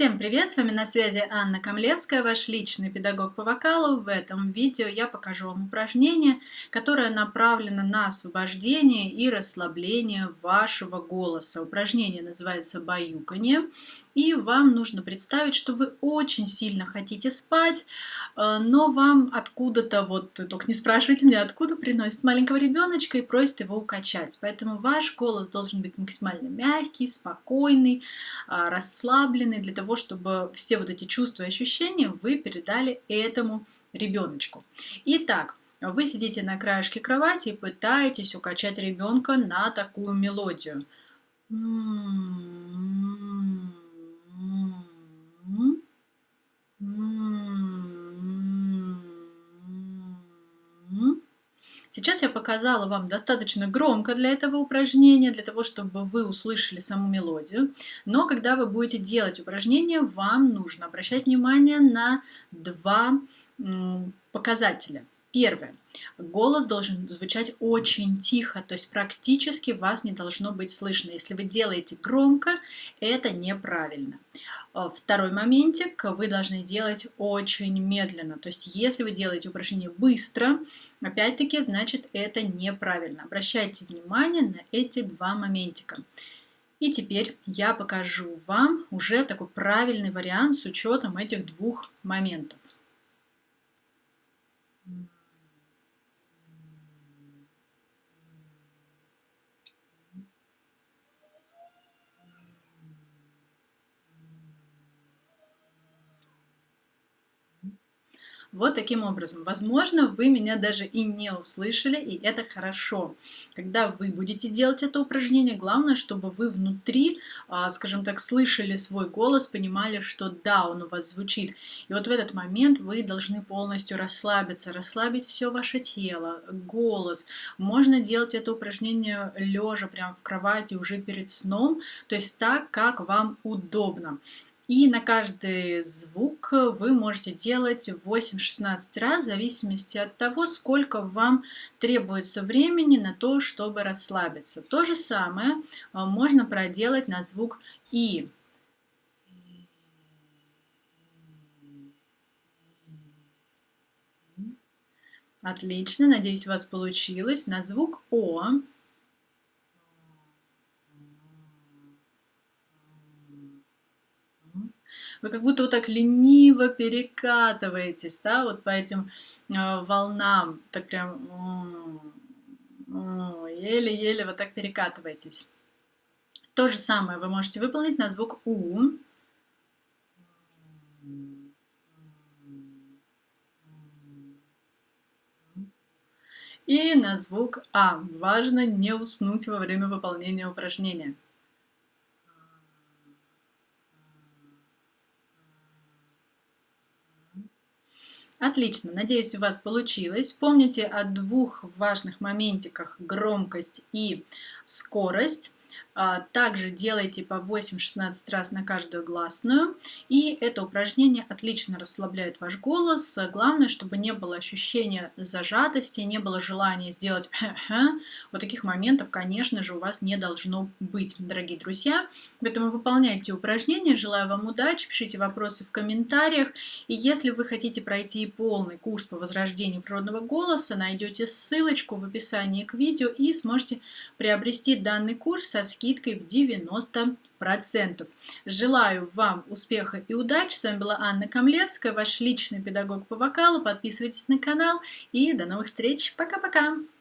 Всем привет! С вами на связи Анна Камлевская, ваш личный педагог по вокалу. В этом видео я покажу вам упражнение, которое направлено на освобождение и расслабление вашего голоса. Упражнение называется «Баюканье». И вам нужно представить, что вы очень сильно хотите спать, э, но вам откуда-то, вот только не спрашивайте меня, откуда приносит маленького ребеночка и просит его укачать. Поэтому ваш голос должен быть максимально мягкий, спокойный, а, расслабленный, для того, чтобы все вот эти чувства и ощущения вы передали этому ребеночку. Итак, вы сидите на краешке кровати и пытаетесь укачать ребенка на такую мелодию. Сейчас я показала вам достаточно громко для этого упражнения, для того, чтобы вы услышали саму мелодию. Но когда вы будете делать упражнение, вам нужно обращать внимание на два показателя. Первое. Голос должен звучать очень тихо, то есть практически вас не должно быть слышно. Если вы делаете громко, это неправильно. А, второй моментик, вы должны делать очень медленно. То есть если вы делаете упражнение быстро, опять-таки, значит это неправильно. Обращайте внимание на эти два моментика. И теперь я покажу вам уже такой правильный вариант с учетом этих двух моментов. Вот таким образом. Возможно, вы меня даже и не услышали, и это хорошо. Когда вы будете делать это упражнение, главное, чтобы вы внутри, а, скажем так, слышали свой голос, понимали, что да, он у вас звучит. И вот в этот момент вы должны полностью расслабиться, расслабить все ваше тело, голос. Можно делать это упражнение лежа прямо в кровати уже перед сном, то есть так, как вам удобно. И на каждый звук вы можете делать 8-16 раз, в зависимости от того, сколько вам требуется времени на то, чтобы расслабиться. То же самое а, можно проделать на звук И. Отлично, надеюсь, у вас получилось. На звук О вы как будто вот так лениво перекатываетесь, да, вот по этим э, волнам, так прям еле-еле вот так перекатываетесь. То же самое вы можете выполнить на звук У. И на звук А. Важно не уснуть во время выполнения упражнения. Отлично, надеюсь, у вас получилось. Помните о двух важных моментиках громкость и скорость. А, также делайте по 8-16 раз на каждую гласную. И это упражнение отлично расслабляет ваш голос. Главное, чтобы не было ощущения зажатости, не было желания сделать вот таких моментов, конечно же, у вас не должно быть, дорогие друзья. Поэтому выполняйте упражнения. Желаю вам удачи, пишите вопросы в комментариях. И если вы хотите пройти полный курс по возрождению природного голоса, найдете ссылочку в описании к видео и сможете приобрести данный курс со скидкой в 90%. Желаю вам успеха и удачи. С вами была Анна Камлевская, ваш личный педагог по вокалу. Подписывайтесь на канал и до новых встреч. Пока-пока!